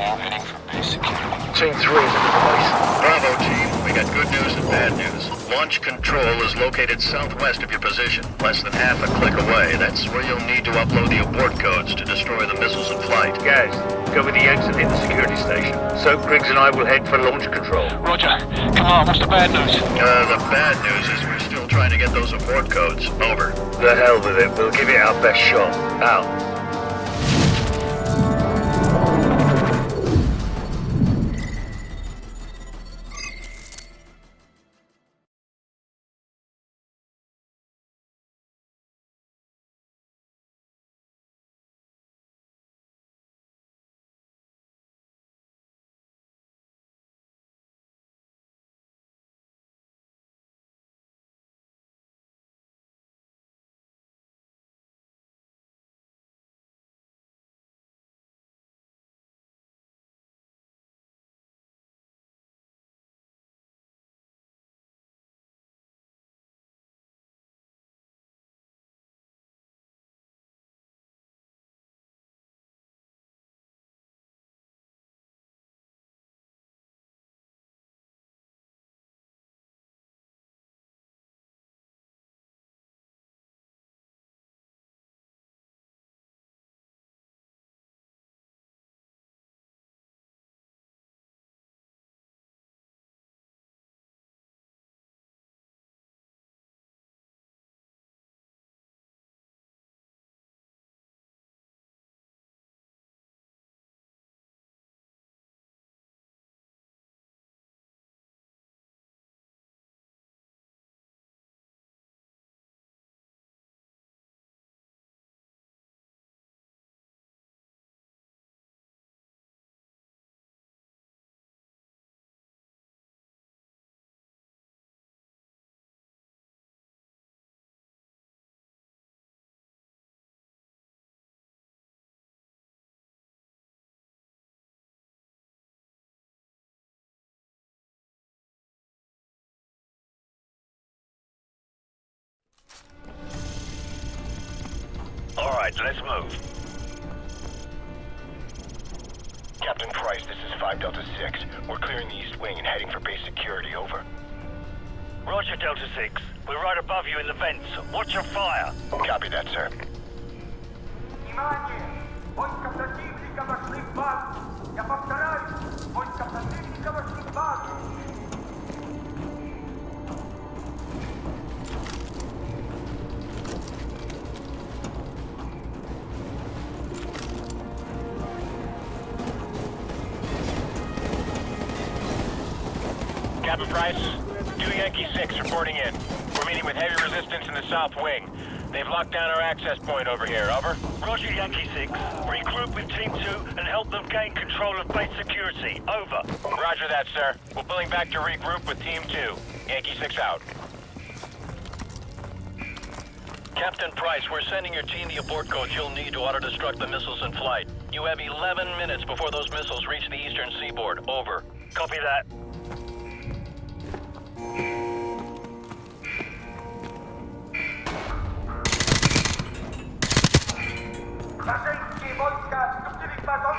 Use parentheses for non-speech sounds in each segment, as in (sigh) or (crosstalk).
team heading base security. Team 3 is in the place. Bravo, team. We got good news and bad news. Launch control is located southwest of your position, less than half a click away. That's where you'll need to upload the abort codes to destroy the missiles in flight. Guys, go with the exit in the security station. Soap Griggs and I will head for launch control. Roger. Come on, what's the bad news? Uh, the bad news is we're still trying to get those abort codes. Over. The hell with it. We'll give it our best shot. Out. All right, let's move. Captain Price, this is 5 Delta 6. We're clearing the east wing and heading for base security, over. Roger, Delta 6. We're right above you in the vents. Watch your fire. Copy that, sir. Внимание! Войска противника вошли в базу! Я повторяю, войска противника вошли в базу! Captain Price, 2 Yankee 6 reporting in. We're meeting with heavy resistance in the south wing. They've locked down our access point over here, over. Roger, Yankee 6. Regroup with Team 2 and help them gain control of base security. Over. Roger that, sir. We're pulling back to regroup with Team 2. Yankee 6 out. Captain Price, we're sending your team the abort codes you'll need to auto-destruct the missiles in flight. You have 11 minutes before those missiles reach the eastern seaboard. Over. Copy that. Rażeńskie wojska wstąpili w bazon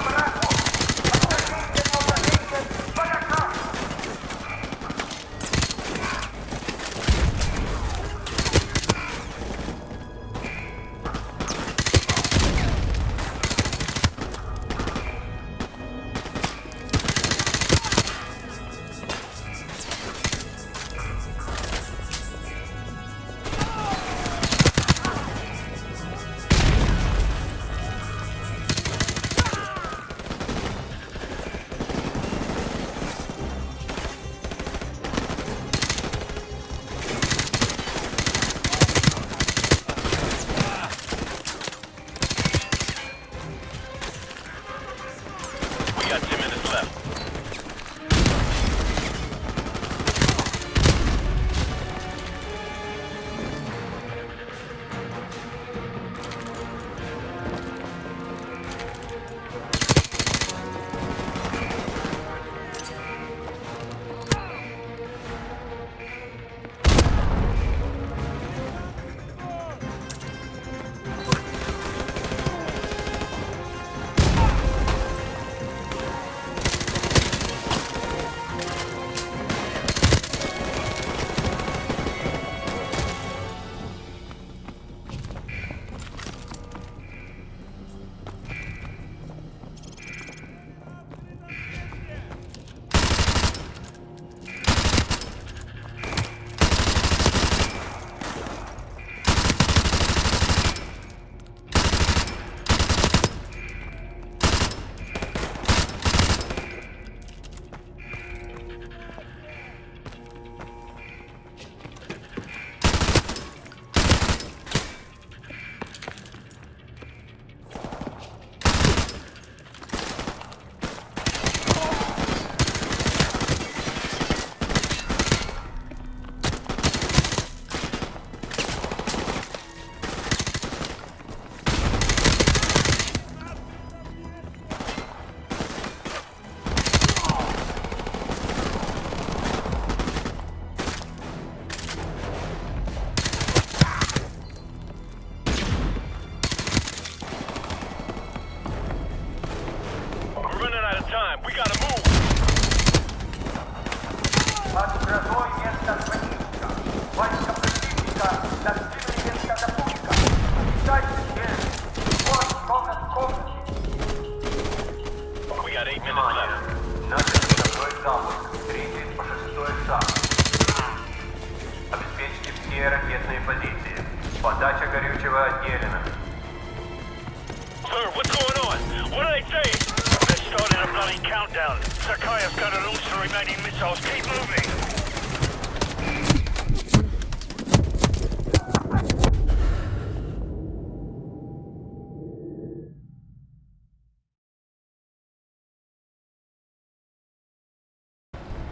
countdown. Sakaya's gonna launch the remaining missiles. Keep moving.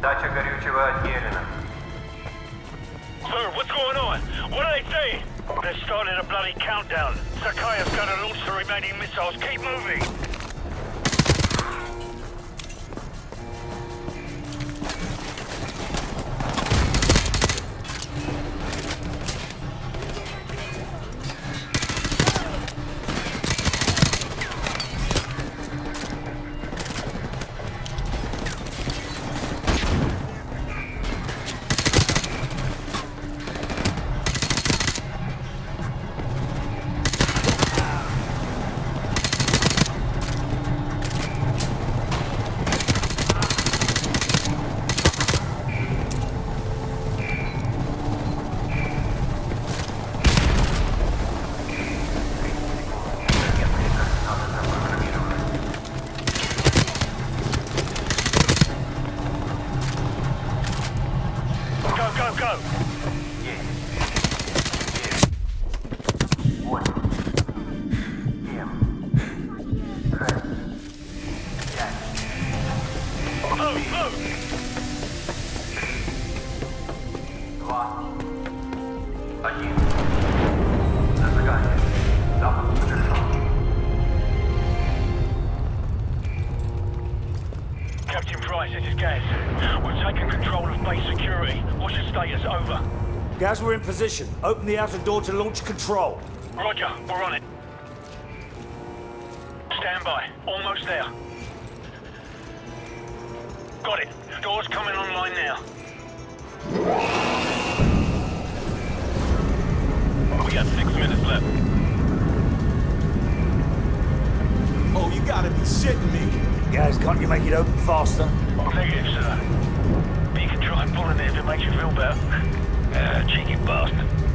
Дача горючего отделена. Sir, what's going on? What are they saying? They're starting a bloody countdown. Sakaya's gonna launch the remaining missiles. Keep moving. Guys, we're in position. Open the outer door to launch control. Roger, we're on it. Stand by. Almost there. Got it. Door's coming online now. We got six minutes left. Oh, you gotta be shitting me. Guys, can't you make it open faster? Negative, sir. But you can try pulling it if it makes you feel better. Ah, cheeky bastard.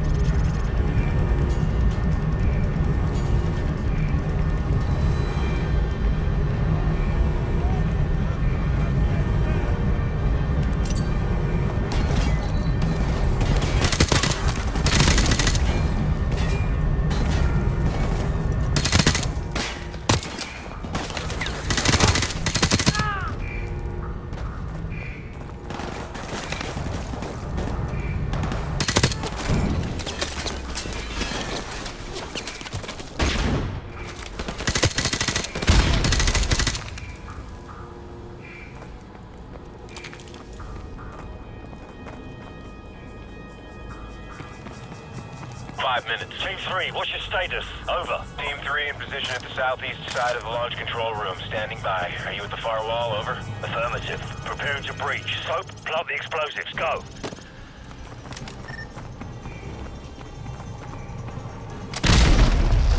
Five minutes. Team 3, what's your status? Over. Team 3 in position at the southeast side of the launch control room. Standing by. Are you at the far wall? Over. Affirmative. Preparing to breach. Soap, plant the explosives. Go.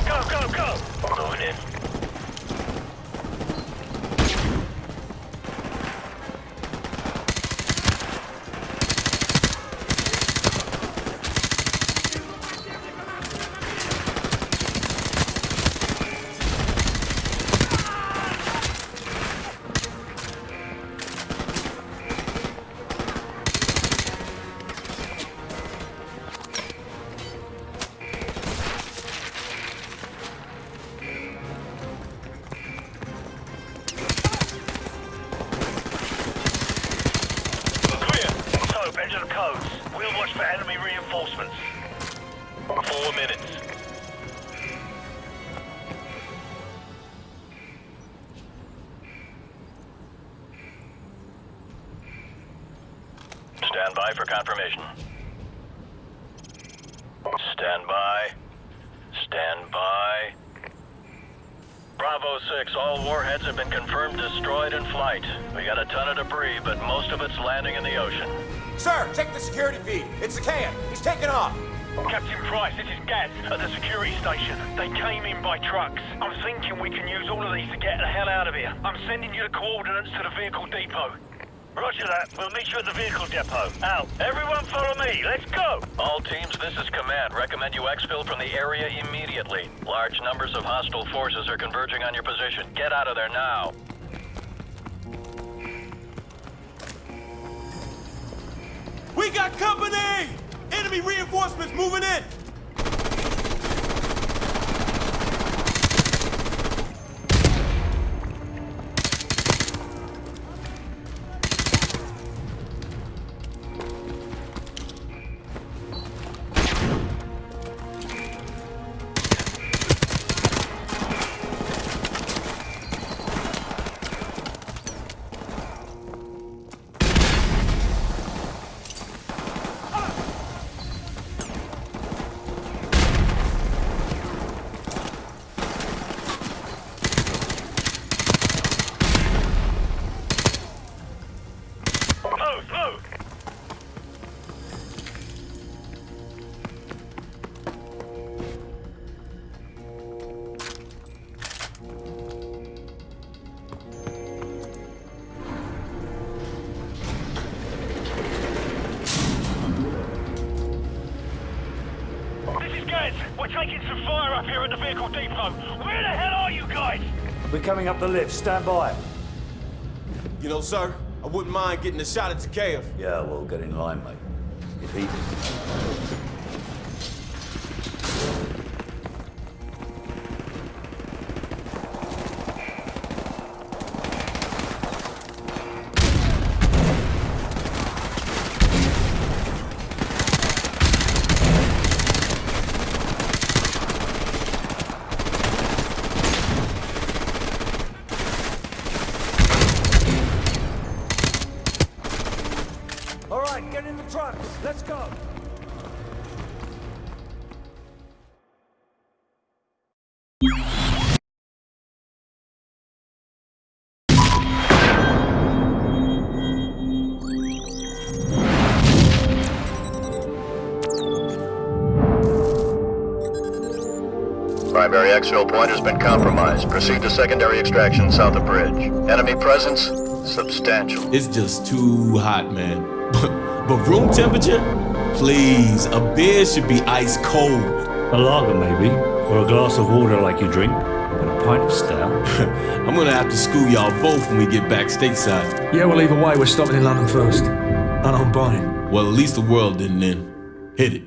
Go, go, go! Moving in. Captain Price, this is Gaz at the security station. They came in by trucks. I'm thinking we can use all of these to get the hell out of here. I'm sending you the coordinates to the vehicle depot. Roger that. We'll meet you at the vehicle depot. Out. Everyone follow me. Let's go. All teams, this is command. Recommend you exfil from the area immediately. Large numbers of hostile forces are converging on your position. Get out of there now. We got company! Enemy reinforcements moving in! Some fire up here at the vehicle depot. Where the hell are you guys? We're coming up the lift. Stand by. You know, sir, I wouldn't mind getting a shot at Zakhaev. Yeah, well, get in line, mate. If he Primary exfil point has been compromised. Proceed to secondary extraction south of bridge. Enemy presence substantial. It's just too hot, man. (laughs) but room temperature? Please, a beer should be ice cold. A lager, maybe, or a glass of water like you drink, but a pint of stout. (laughs) I'm gonna have to school y'all both when we get back stateside. Yeah, well, either way, we're stopping in London first. And I'm buying. Well, at least the world didn't end. Hit it.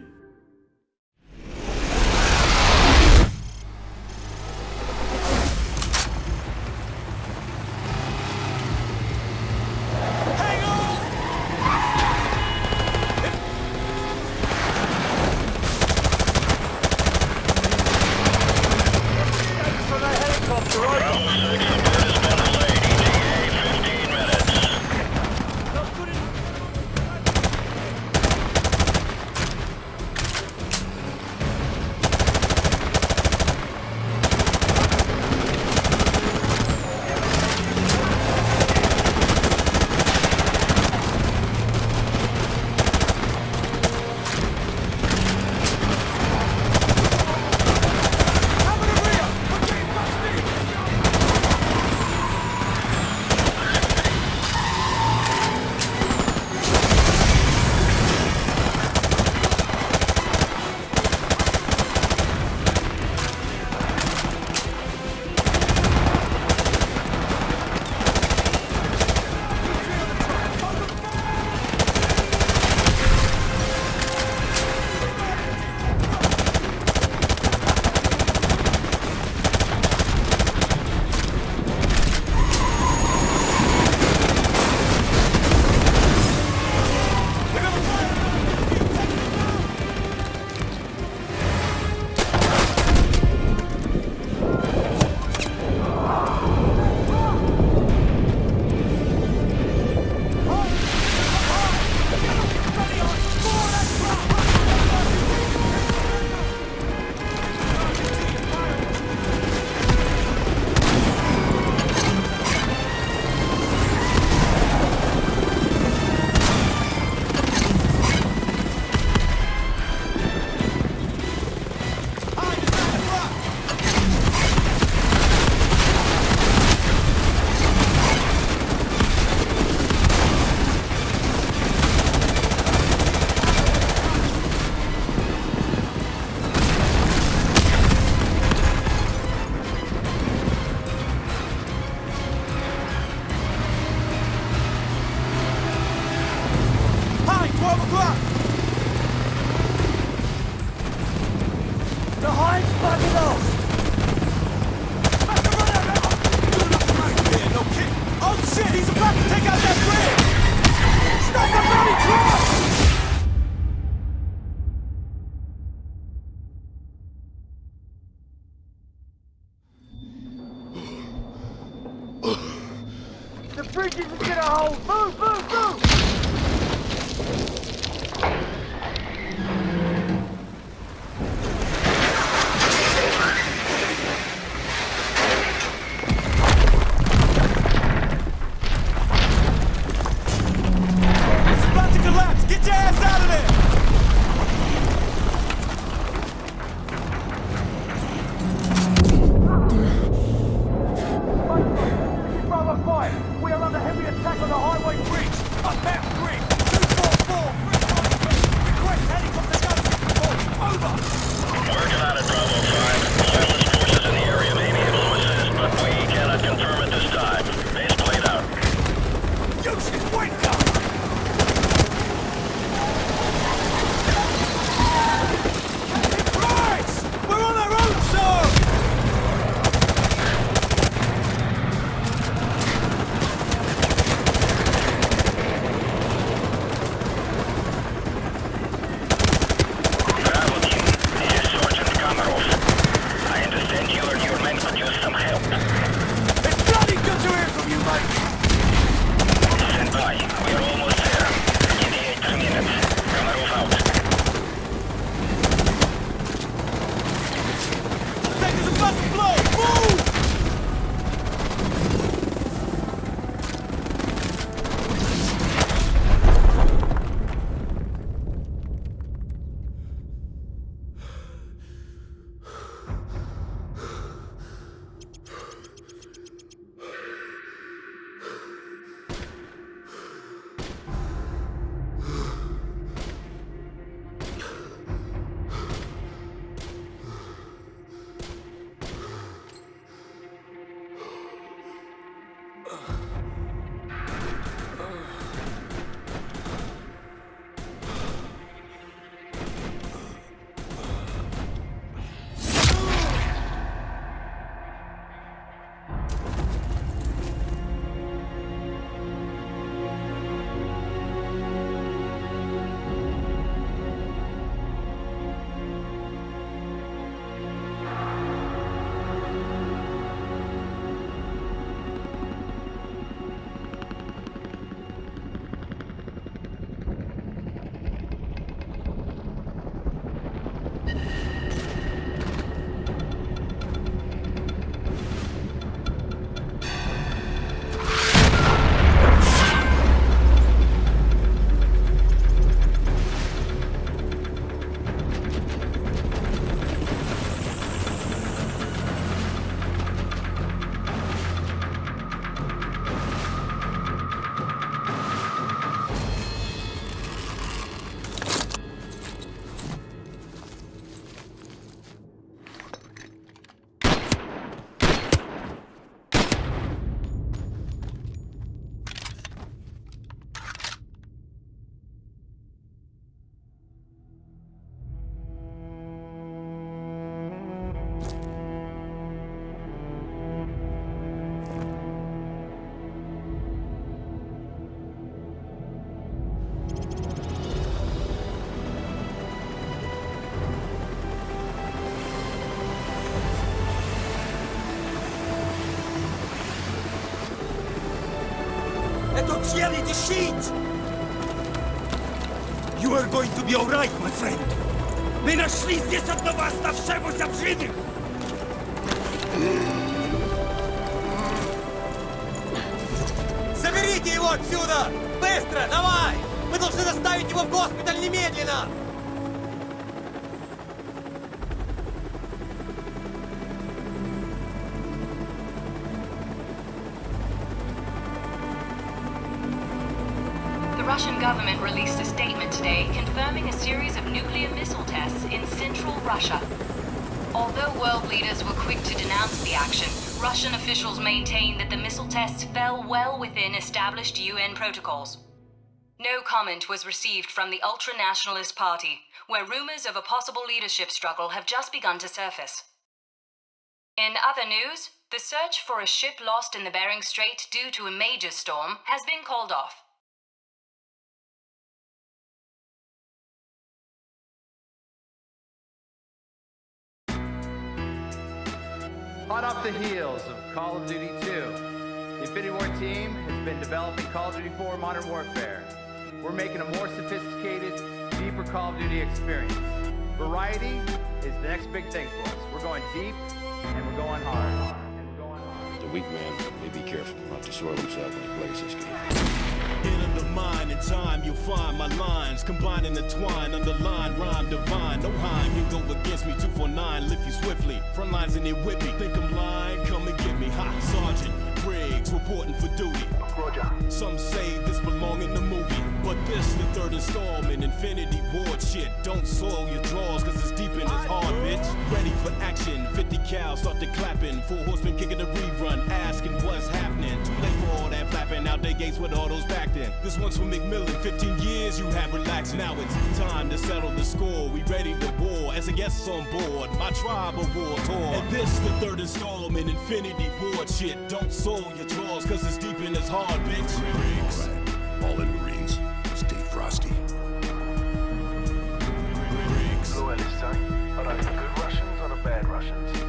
Челяди щит! You are going to be alright, my friend! Мы нашли здесь одного оставшегося в живых! Заберите его отсюда! Быстро, давай! Мы должны доставить его в госпиталь немедленно! Russian government released a statement today confirming a series of nuclear missile tests in central Russia. Although world leaders were quick to denounce the action, Russian officials maintain that the missile tests fell well within established UN protocols. No comment was received from the Ultra Nationalist Party, where rumors of a possible leadership struggle have just begun to surface. In other news, the search for a ship lost in the Bering Strait due to a major storm has been called off. Hot off the heels of Call of Duty 2, the Infinity Ward team has been developing Call of Duty 4 Modern Warfare. We're making a more sophisticated, deeper Call of Duty experience. Variety is the next big thing for us. We're going deep and we're going hard. The weak man may be careful not to soil himself when he plays this game. In undermine in time, you'll find my lines combining the twine, underline rhyme divine. No Heim can go against me. 249, lift you swiftly. Front lines in it with me. Think I'm lying? Come and get me. Ha, Sergeant Griggs reporting for duty. Roger. Some say this belong in the movie, but this the third installment. Infinity Ward shit. Don't soil your drawers, action. 50 start the clapping. Four horsemen kicking a rerun, asking what's happening. Too late for all that flapping. Out they gates with all those back then. This one's for MacMillan. 15 years you have relaxed. Now it's time to settle the score. We ready to war. As a guest on board, my tribe of war tour. And this the third installment. Infinity Ward shit. Don't soil your drawers, cause it's deep in this hard, bitch. Right. All in Marines. Stay frosty. Blue Ellis, sir. Are those the good Russians or the bad Russians? Hold fire! Friendly's coming out! Sir, a company of helicopter troops closing in fast. No sign of our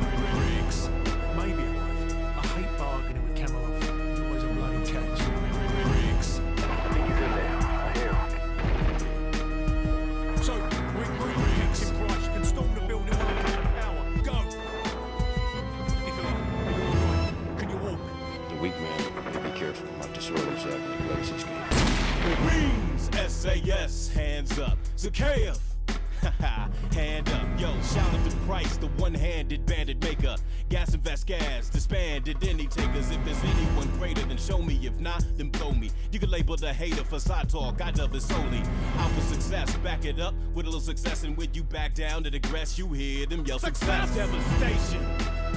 talk. I dub it solely. For success, back it up with a little success. And when you back down to digress, you hear them yell success. Devastation.